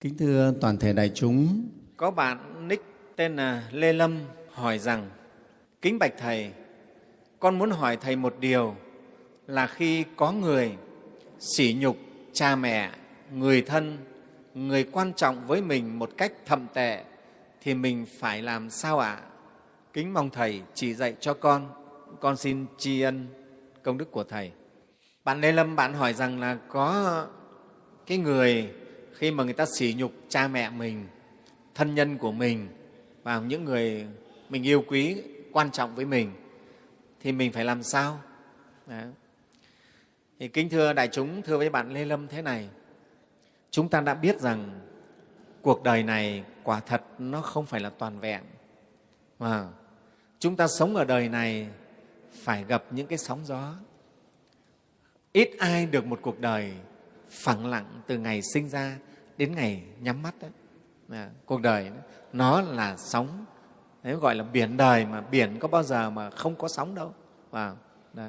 Kính thưa toàn thể đại chúng, Có bạn nick tên là Lê Lâm hỏi rằng Kính bạch Thầy, con muốn hỏi Thầy một điều là khi có người sỉ nhục cha mẹ, người thân, người quan trọng với mình một cách thậm tệ thì mình phải làm sao ạ? Kính mong Thầy chỉ dạy cho con, con xin tri ân công đức của Thầy. Bạn Lê Lâm bạn hỏi rằng là có cái người khi mà người ta sỉ nhục cha mẹ mình, thân nhân của mình và những người mình yêu quý, quan trọng với mình thì mình phải làm sao? Đấy. Thì kính thưa đại chúng, thưa với bạn Lê Lâm thế này, chúng ta đã biết rằng cuộc đời này quả thật nó không phải là toàn vẹn. Mà chúng ta sống ở đời này phải gặp những cái sóng gió. Ít ai được một cuộc đời phẳng lặng từ ngày sinh ra đến ngày nhắm mắt đấy. À, cuộc đời đó, nó là sóng đấy gọi là biển đời mà biển có bao giờ mà không có sóng đâu và đó.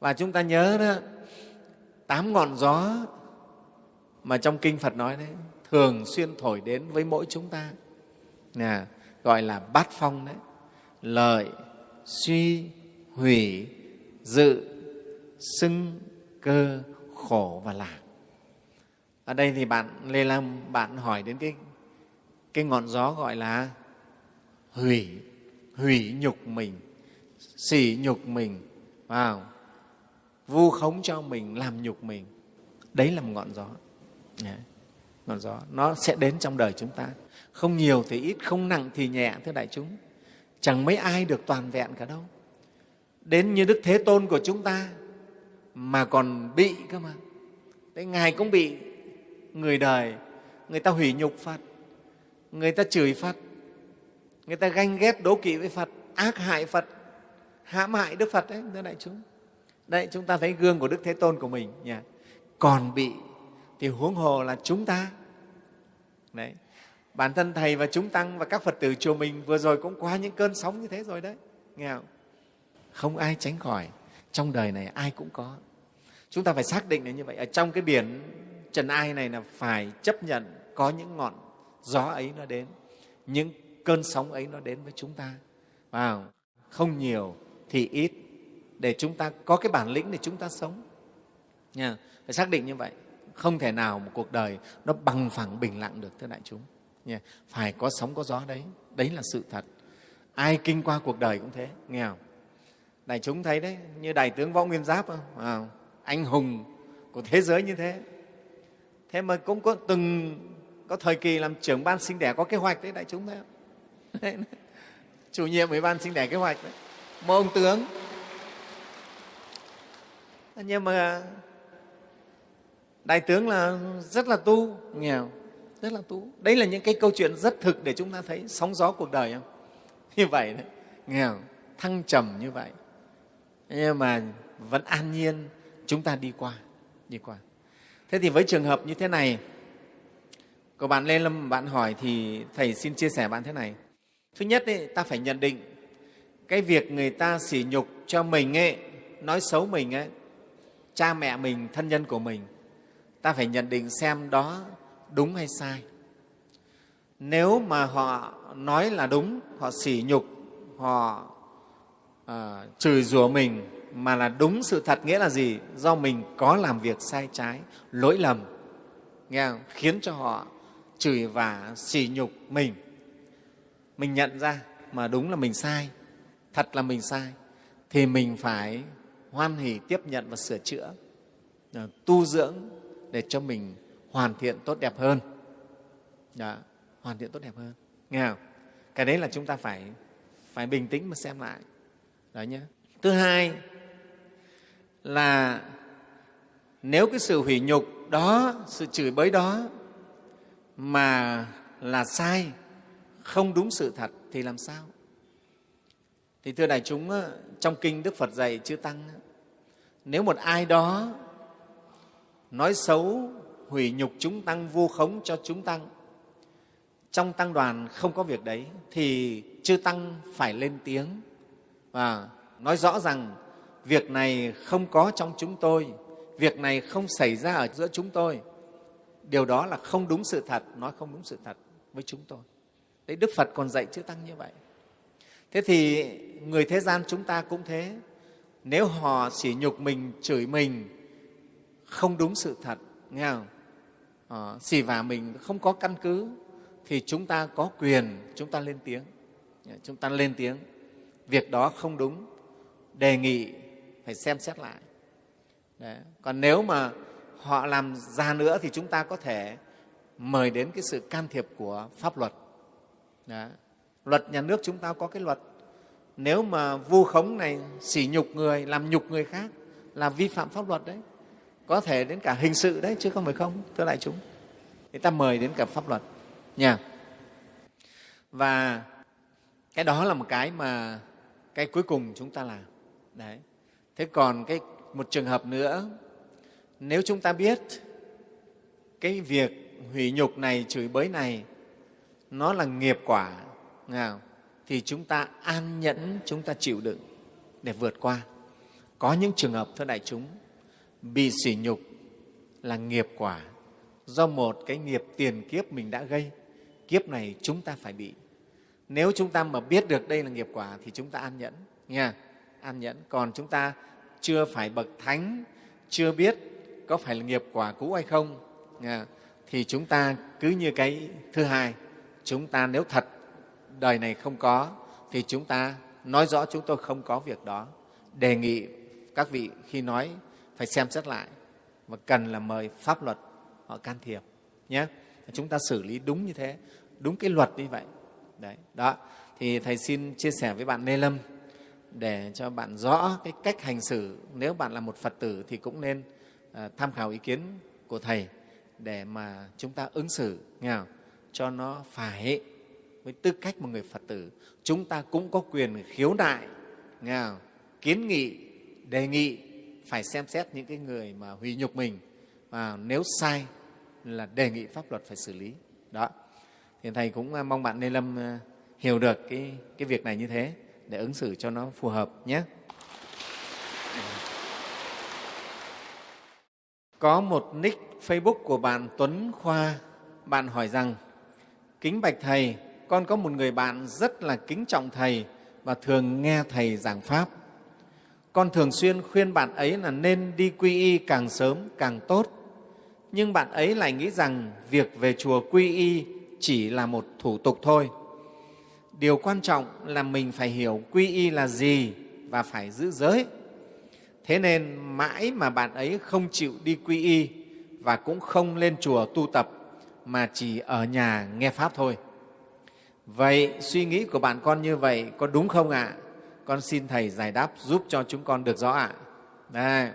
và chúng ta nhớ đó tám ngọn gió mà trong kinh phật nói đấy thường xuyên thổi đến với mỗi chúng ta à, gọi là bát phong đấy lợi suy hủy dự xưng cơ khổ và lạc ở đây thì bạn lê lam bạn hỏi đến cái cái ngọn gió gọi là hủy hủy nhục mình, sỉ nhục mình, vào, vu khống cho mình, làm nhục mình. Đấy là một ngọn gió. Yeah. ngọn gió, nó sẽ đến trong đời chúng ta. Không nhiều thì ít, không nặng thì nhẹ, thưa đại chúng. Chẳng mấy ai được toàn vẹn cả đâu. Đến như đức thế tôn của chúng ta, mà còn bị cơ mà. Đấy ngài cũng bị người đời, người ta hủy nhục phật, người ta chửi phật, người ta ganh ghét, đố kỵ với phật, ác hại phật, hãm hại đức phật đấy, thưa đại chúng. Đấy, chúng ta thấy gương của đức thế tôn của mình nhỉ? còn bị thì huống hồ là chúng ta. Đấy, bản thân thầy và chúng tăng và các phật tử chùa mình vừa rồi cũng qua những cơn sóng như thế rồi đấy, nghe không? Không ai tránh khỏi, trong đời này ai cũng có. Chúng ta phải xác định là như vậy. Ở trong cái biển trần ai này là phải chấp nhận có những ngọn gió ấy nó đến những cơn sóng ấy nó đến với chúng ta. Vào không nhiều thì ít. Để chúng ta có cái bản lĩnh để chúng ta sống. Nha phải xác định như vậy. Không thể nào một cuộc đời nó bằng phẳng bình lặng được thưa đại chúng. Nha phải có sóng có gió đấy. Đấy là sự thật. Ai kinh qua cuộc đời cũng thế nghe không? Đại chúng thấy đấy như đại tướng võ nguyên giáp không? À, anh hùng của thế giới như thế thế mà cũng có từng có thời kỳ làm trưởng ban sinh đẻ có kế hoạch đấy, đại chúng thấy không? Chủ nhiệm ủy ban sinh đẻ kế hoạch đấy. Một ông tướng. Nhưng mà đại tướng là rất là tu, nghèo, rất là tu. Đấy là những cái câu chuyện rất thực để chúng ta thấy sóng gió cuộc đời không? Như vậy đấy. Nghèo, thăng trầm như vậy. Nhưng mà vẫn an nhiên, chúng ta đi qua đi qua thế thì với trường hợp như thế này của bạn lê lâm bạn hỏi thì thầy xin chia sẻ bạn thế này. Thứ nhất ấy, ta phải nhận định cái việc người ta sỉ nhục cho mình ấy, nói xấu mình ấy, cha mẹ mình thân nhân của mình ta phải nhận định xem đó đúng hay sai. Nếu mà họ nói là đúng họ sỉ nhục họ uh, chửi rủa mình mà là đúng sự thật nghĩa là gì? Do mình có làm việc sai trái lỗi lầm nghe không? khiến cho họ chửi và sỉ nhục mình. Mình nhận ra mà đúng là mình sai thật là mình sai thì mình phải hoan hỉ tiếp nhận và sửa chữa à, tu dưỡng để cho mình hoàn thiện tốt đẹp hơn. Đó, hoàn thiện tốt đẹp hơn. Nghe không? Cái đấy là chúng ta phải phải bình tĩnh mà xem lại. Đó nhé thứ hai là nếu cái sự hủy nhục đó, sự chửi bới đó mà là sai, không đúng sự thật thì làm sao? Thì thưa đại chúng trong kinh đức phật dạy chư tăng nếu một ai đó nói xấu, hủy nhục chúng tăng, vu khống cho chúng tăng, trong tăng đoàn không có việc đấy, thì chư tăng phải lên tiếng và nói rõ rằng việc này không có trong chúng tôi. Việc này không xảy ra ở giữa chúng tôi. Điều đó là không đúng sự thật nói không đúng sự thật với chúng tôi. Đấy đức phật còn dạy chữ tăng như vậy. Thế thì người thế gian chúng ta cũng thế. Nếu họ sỉ nhục mình chửi mình không đúng sự thật nghe không? Ờ, xỉ vả mình không có căn cứ thì chúng ta có quyền chúng ta lên tiếng. Dạ, chúng ta lên tiếng. Việc đó không đúng. Đề nghị phải xem xét lại. Đấy. còn nếu mà họ làm ra nữa thì chúng ta có thể mời đến cái sự can thiệp của pháp luật. Đấy. luật nhà nước chúng ta có cái luật, nếu mà vu khống này, sỉ nhục người, làm nhục người khác là vi phạm pháp luật đấy. Có thể đến cả hình sự đấy, chứ không phải không, thưa đại chúng. Người ta mời đến cả pháp luật. Nha. Và cái đó là một cái mà cái cuối cùng chúng ta làm. Đấy thế còn cái một trường hợp nữa nếu chúng ta biết cái việc hủy nhục này chửi bới này nó là nghiệp quả nào, thì chúng ta an nhẫn chúng ta chịu đựng để vượt qua. Có những trường hợp thưa đại chúng bị sỉ nhục là nghiệp quả do một cái nghiệp tiền kiếp mình đã gây. Kiếp này chúng ta phải bị. Nếu chúng ta mà biết được đây là nghiệp quả thì chúng ta an nhẫn nha an nhẫn. Còn chúng ta chưa phải bậc thánh, chưa biết có phải là nghiệp quả cũ hay không à, thì chúng ta cứ như cái thứ hai. Chúng ta nếu thật đời này không có, thì chúng ta nói rõ chúng tôi không có việc đó. Đề nghị các vị khi nói phải xem xét lại và cần là mời pháp luật họ can thiệp nhé. Chúng ta xử lý đúng như thế, đúng cái luật như vậy. Đấy, đó. Thì thầy xin chia sẻ với bạn Lê Lâm để cho bạn rõ cái cách hành xử. Nếu bạn là một Phật tử thì cũng nên à, tham khảo ý kiến của thầy để mà chúng ta ứng xử nghe không? cho nó phải với tư cách một người Phật tử. Chúng ta cũng có quyền khiếu nại nghe không? kiến nghị đề nghị phải xem xét những cái người mà hủy nhục mình. Và nếu sai là đề nghị pháp luật phải xử lý. Đó. Thì thầy cũng à, mong bạn Lê Lâm à, hiểu được cái, cái việc này như thế để ứng xử cho nó phù hợp nhé. Có một nick Facebook của bạn Tuấn Khoa, bạn hỏi rằng Kính bạch Thầy, con có một người bạn rất là kính trọng Thầy và thường nghe Thầy giảng Pháp. Con thường xuyên khuyên bạn ấy là nên đi quy y càng sớm càng tốt. Nhưng bạn ấy lại nghĩ rằng việc về chùa quy y chỉ là một thủ tục thôi. Điều quan trọng là mình phải hiểu quy y là gì và phải giữ giới. Thế nên mãi mà bạn ấy không chịu đi quy y và cũng không lên chùa tu tập, mà chỉ ở nhà nghe Pháp thôi. Vậy suy nghĩ của bạn con như vậy có đúng không ạ? À? Con xin Thầy giải đáp giúp cho chúng con được rõ ạ. À? Đây.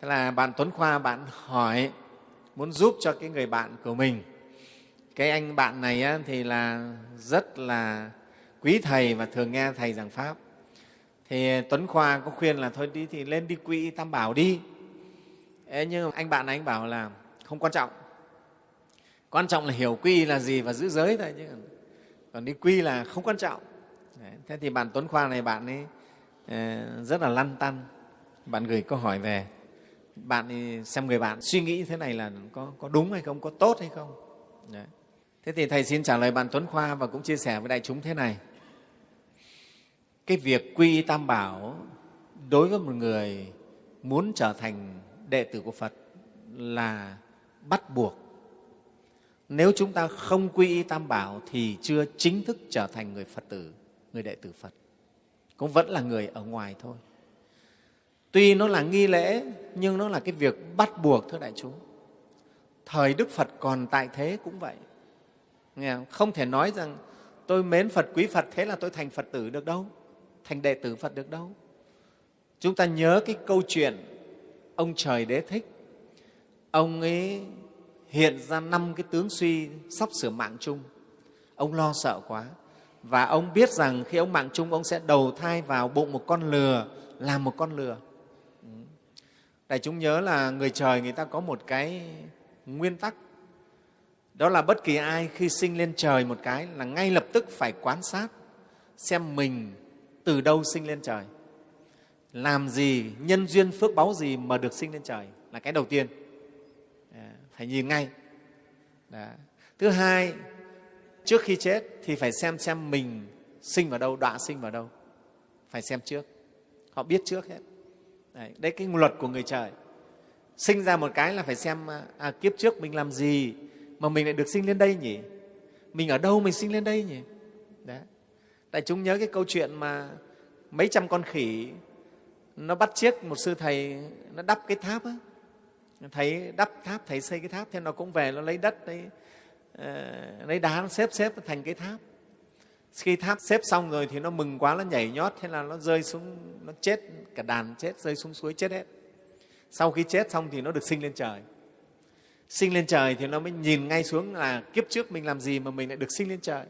Thế là bạn Tuấn Khoa, bạn hỏi, muốn giúp cho cái người bạn của mình cái anh bạn này á, thì là rất là quý thầy và thường nghe thầy giảng pháp. Thì tuấn khoa có khuyên là thôi đi thì lên đi quỹ tam bảo đi. Ê, nhưng anh bạn này anh bảo là không quan trọng. Quan trọng là hiểu quy là gì và giữ giới thôi chứ. Còn đi quy là không quan trọng. Đấy. thế thì bạn tuấn khoa này bạn ấy ờ, rất là lăn tăn. Bạn gửi câu hỏi về. Bạn xem người bạn suy nghĩ thế này là có, có đúng hay không có tốt hay không? Đấy. Thế thì Thầy xin trả lời bạn Tuấn Khoa và cũng chia sẻ với đại chúng thế này. Cái việc quy tam bảo đối với một người muốn trở thành đệ tử của Phật là bắt buộc. Nếu chúng ta không quy y tam bảo thì chưa chính thức trở thành người Phật tử, người đệ tử Phật. Cũng vẫn là người ở ngoài thôi. Tuy nó là nghi lễ nhưng nó là cái việc bắt buộc thưa đại chúng. Thời Đức Phật còn tại thế cũng vậy Nghe không? không thể nói rằng tôi mến Phật, quý Phật, thế là tôi thành Phật tử được đâu, thành đệ tử Phật được đâu. Chúng ta nhớ cái câu chuyện ông trời đế thích. Ông ấy hiện ra năm cái tướng suy sắp sửa mạng chung. Ông lo sợ quá. Và ông biết rằng khi ông mạng chung, ông sẽ đầu thai vào bụng một con lừa, làm một con lừa. Ừ. Đại chúng nhớ là người trời người ta có một cái nguyên tắc đó là bất kỳ ai khi sinh lên trời một cái là ngay lập tức phải quan sát xem mình từ đâu sinh lên trời. Làm gì nhân duyên phước báu gì mà được sinh lên trời là cái đầu tiên. À, phải nhìn ngay. Đó. thứ hai trước khi chết thì phải xem xem mình sinh vào đâu đọa sinh vào đâu. Phải xem trước. Họ biết trước hết. Đấy, đấy cái luật của người trời. Sinh ra một cái là phải xem à, à kiếp trước mình làm gì mà mình lại được sinh lên đây nhỉ? Mình ở đâu mình sinh lên đây nhỉ? Đấy đại chúng nhớ cái câu chuyện mà mấy trăm con khỉ nó bắt chiếc một sư thầy nó đắp cái tháp á. Thầy đắp tháp thầy xây cái tháp thế nó cũng về nó lấy đất đấy uh, ờ, lấy đá nó xếp xếp thành cái tháp. Khi tháp xếp xong rồi thì nó mừng quá nó nhảy nhót thế là nó rơi xuống nó chết cả đàn chết rơi xuống suối chết hết. Sau khi chết xong thì nó được sinh lên trời sinh lên trời thì nó mới nhìn ngay xuống là kiếp trước mình làm gì mà mình lại được sinh lên trời.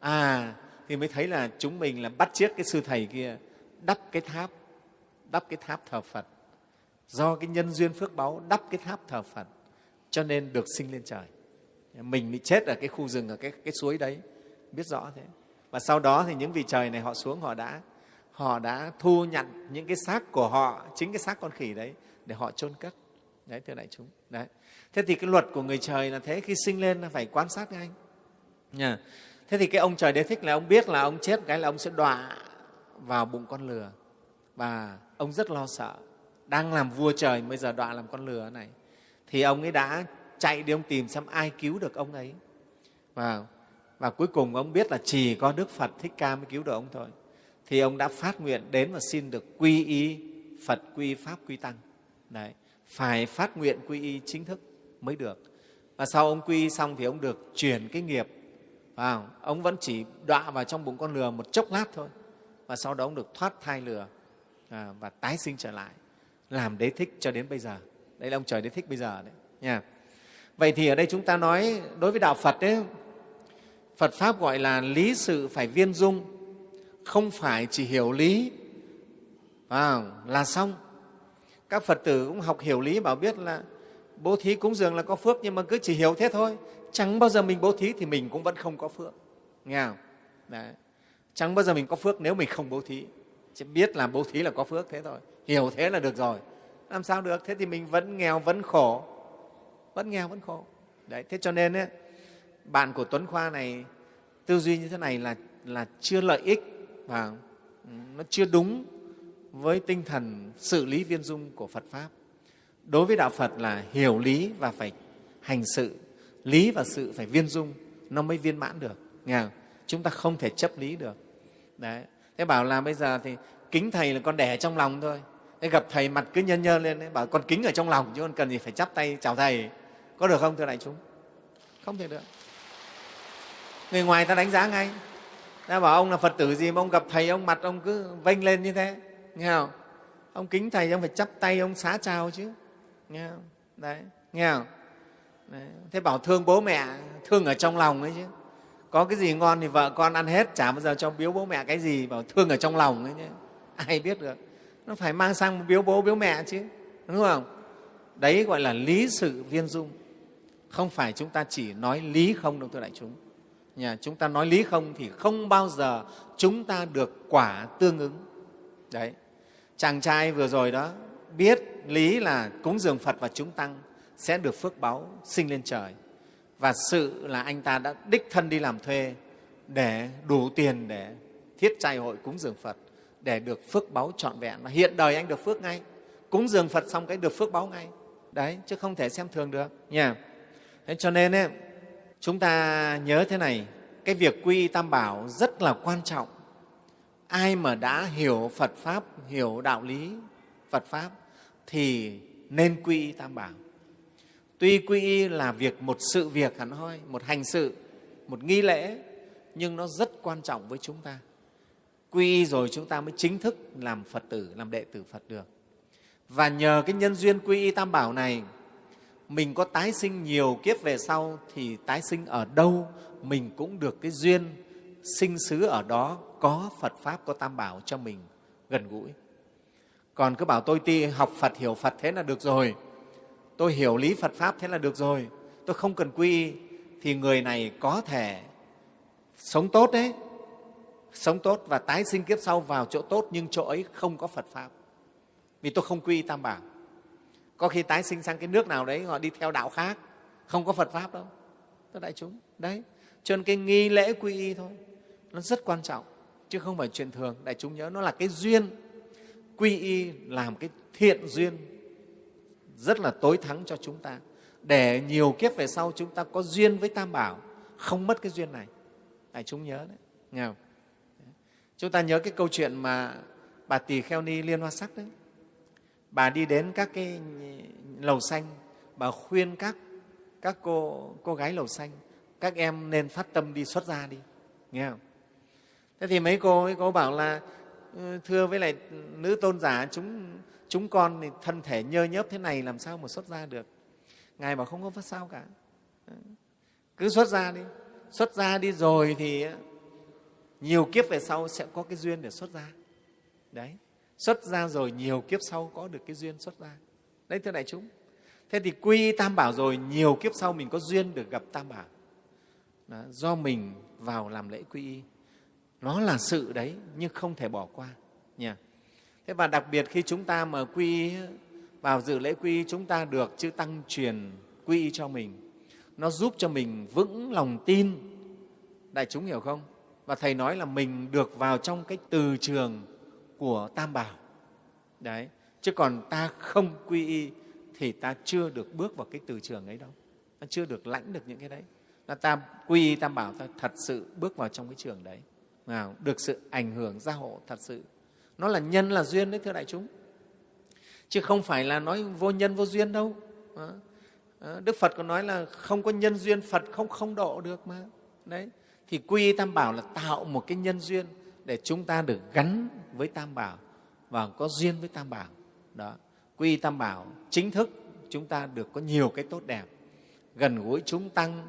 À thì mới thấy là chúng mình là bắt chiếc cái sư thầy kia đắp cái tháp đắp cái tháp thờ phật. Do cái nhân duyên phước báu đắp cái tháp thờ phật cho nên được sinh lên trời. Mình bị chết ở cái khu rừng ở cái, cái suối đấy biết rõ thế. Và sau đó thì những vị trời này họ xuống họ đã họ đã thu nhận những cái xác của họ chính cái xác con khỉ đấy để họ chôn cất. Đấy thưa đại chúng. Đấy thế thì cái luật của người trời là thế khi sinh lên là phải quan sát ngay nha. Thế thì cái ông trời đế thích là ông biết là ông chết cái là ông sẽ đọa vào bụng con lừa. Và ông rất lo sợ. Đang làm vua trời bây giờ đọa làm con lừa này. Thì ông ấy đã chạy đi ông tìm xem ai cứu được ông ấy. Và, và cuối cùng ông biết là chỉ có đức phật thích ca mới cứu được ông thôi. Thì ông đã phát nguyện đến và xin được quy y phật quy pháp quy tăng. Đấy, phải phát nguyện quy y chính thức mới được. Và sau ông quy xong thì ông được chuyển cái nghiệp. Vào ông vẫn chỉ đọa vào trong bụng con lừa một chốc lát thôi. Và sau đó ông được thoát thai lừa à, và tái sinh trở lại làm đế thích cho đến bây giờ. Đây là ông trời đế thích bây giờ đấy nha. Vậy thì ở đây chúng ta nói đối với đạo phật đấy phật pháp gọi là lý sự phải viên dung không phải chỉ hiểu lý. À, là xong. Các phật tử cũng học hiểu lý bảo biết là bố thí cúng dường là có phước nhưng mà cứ chỉ hiểu thế thôi. Chẳng bao giờ mình bố thí thì mình cũng vẫn không có phước. Nghe không? Đấy. chẳng bao giờ mình có phước nếu mình không bố thí. Chỉ biết là bố thí là có phước thế thôi. Hiểu thế là được rồi. Làm sao được? Thế thì mình vẫn nghèo vẫn khổ. Vẫn nghèo vẫn khổ. Đấy thế cho nên ấy, bạn của tuấn khoa này tư duy như thế này là là chưa lợi ích và ừ, nó chưa đúng với tinh thần xử lý viên dung của phật pháp đối với đạo phật là hiểu lý và phải hành sự. Lý và sự phải viên dung nó mới viên mãn được. Nghe không? chúng ta không thể chấp lý được. Đấy. Thế bảo là bây giờ thì kính thầy là con đẻ trong lòng thôi. Thế gặp thầy mặt cứ nhân nhơn lên đấy, bảo con kính ở trong lòng chứ con cần gì phải chắp tay chào thầy. Có được không thưa đại chúng? Không thể được. Người ngoài ta đánh giá ngay. Ta bảo ông là phật tử gì mà ông gặp thầy ông mặt ông cứ vênh lên như thế. Nghe không? Ông kính thầy ông phải chắp tay ông xá chào chứ nghe không? Đấy, nghe không? Đấy. thế bảo thương bố mẹ, thương ở trong lòng ấy chứ. Có cái gì ngon thì vợ con ăn hết, chả bao giờ cho biếu bố mẹ cái gì, bảo thương ở trong lòng ấy chứ. Ai biết được. Nó phải mang sang biếu bố, biếu mẹ chứ, đúng không? Đấy gọi là lý sự viên dung. Không phải chúng ta chỉ nói lý không đâu, thưa đại chúng. Nhà chúng ta nói lý không thì không bao giờ chúng ta được quả tương ứng. Đấy. Chàng trai vừa rồi đó biết lý là cúng dường phật và chúng tăng sẽ được phước báu sinh lên trời. Và sự là anh ta đã đích thân đi làm thuê để đủ tiền để thiết trai hội cúng dường phật để được phước báu trọn vẹn. Và hiện đời anh được phước ngay. Cúng dường phật xong cái được phước báu ngay. Đấy chứ không thể xem thường được. Nha. Thế cho nên ấy, chúng ta nhớ thế này cái việc quy tam bảo rất là quan trọng. Ai mà đã hiểu phật pháp hiểu đạo lý phật pháp thì nên quy y tam bảo. Tuy quy y là việc một sự việc hẳn hoi một hành sự một nghi lễ nhưng nó rất quan trọng với chúng ta. Quy y rồi chúng ta mới chính thức làm phật tử làm đệ tử phật được. Và nhờ cái nhân duyên quy y tam bảo này mình có tái sinh nhiều kiếp về sau thì tái sinh ở đâu mình cũng được cái duyên sinh xứ ở đó có Phật Pháp, có Tam Bảo cho mình gần gũi. Còn cứ bảo tôi ti học Phật, hiểu Phật thế là được rồi, tôi hiểu lý Phật Pháp thế là được rồi, tôi không cần quy thì người này có thể sống tốt đấy, sống tốt và tái sinh kiếp sau vào chỗ tốt nhưng chỗ ấy không có Phật Pháp. Vì tôi không quy Tam Bảo. Có khi tái sinh sang cái nước nào đấy họ đi theo đạo khác. Không có phật pháp đâu. Tôi đại chúng đấy. Cho nên cái nghi lễ quy y thôi nó rất quan trọng chứ không phải chuyện thường. Đại chúng nhớ nó là cái duyên quy y làm cái thiện duyên rất là tối thắng cho chúng ta. Để nhiều kiếp về sau chúng ta có duyên với tam bảo, không mất cái duyên này. Đại chúng nhớ đấy, nghe không? chúng ta nhớ cái câu chuyện mà bà tỳ kheo ni liên hoa sắc đấy. Bà đi đến các cái lầu xanh, bà khuyên các các cô cô gái lầu xanh, các em nên phát tâm đi, xuất gia đi, nghe không? Thế thì mấy cô ấy, cô bảo là Ờ, thưa với lại nữ tôn giả chúng chúng con thì thân thể nhơ nhớp thế này làm sao mà xuất ra được? Ngài bảo không có phát sao cả. Ờ, cứ xuất ra đi. Xuất ra đi rồi thì nhiều kiếp về sau sẽ có cái duyên để xuất ra. Đấy. Xuất ra rồi nhiều kiếp sau có được cái duyên xuất ra. Đấy thưa đại chúng. Thế thì quy tam bảo rồi nhiều kiếp sau mình có duyên được gặp tam bảo. Đó, do mình vào làm lễ quy y nó là sự đấy, nhưng không thể bỏ qua, nha. Thế và đặc biệt khi chúng ta mà quy, vào dự lễ quy, chúng ta được chư tăng truyền quy y cho mình. Nó giúp cho mình vững lòng tin. Đại chúng hiểu không? Và thầy nói là mình được vào trong cái từ trường của tam bảo. Đấy, chứ còn ta không quy y thì ta chưa được bước vào cái từ trường ấy đâu. Ta chưa được lãnh được những cái đấy. Là ta quy y tam bảo ta thật sự bước vào trong cái trường đấy nào, được sự ảnh hưởng gia hộ thật sự. Nó là nhân là duyên đấy, thưa đại chúng. Chứ không phải là nói vô nhân vô duyên đâu. Đức phật có nói là không có nhân duyên, phật không không độ được mà. Đấy. Thì quy tam bảo là tạo một cái nhân duyên để chúng ta được gắn với tam bảo và có duyên với tam bảo. Đó. Quy tam bảo chính thức chúng ta được có nhiều cái tốt đẹp. Gần gũi chúng tăng,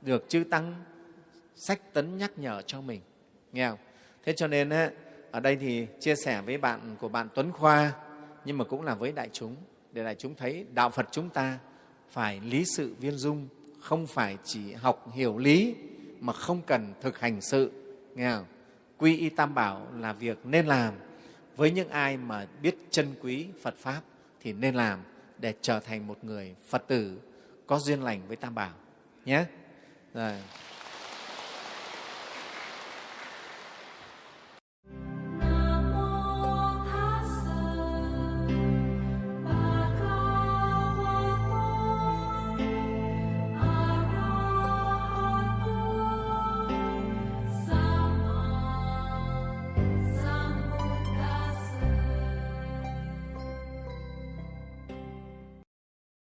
được chư tăng, sách tấn nhắc nhở cho mình nghe không? Thế cho nên ở đây thì chia sẻ với bạn của bạn tuấn khoa, nhưng mà cũng là với đại chúng, để đại chúng thấy đạo phật chúng ta phải lý sự viên dung, không phải chỉ học hiểu lý mà không cần thực hành sự. Nghe không? quy y tam bảo là việc nên làm. Với những ai mà biết chân quý phật pháp thì nên làm để trở thành một người phật tử có duyên lành với tam bảo. Nhé. Rồi.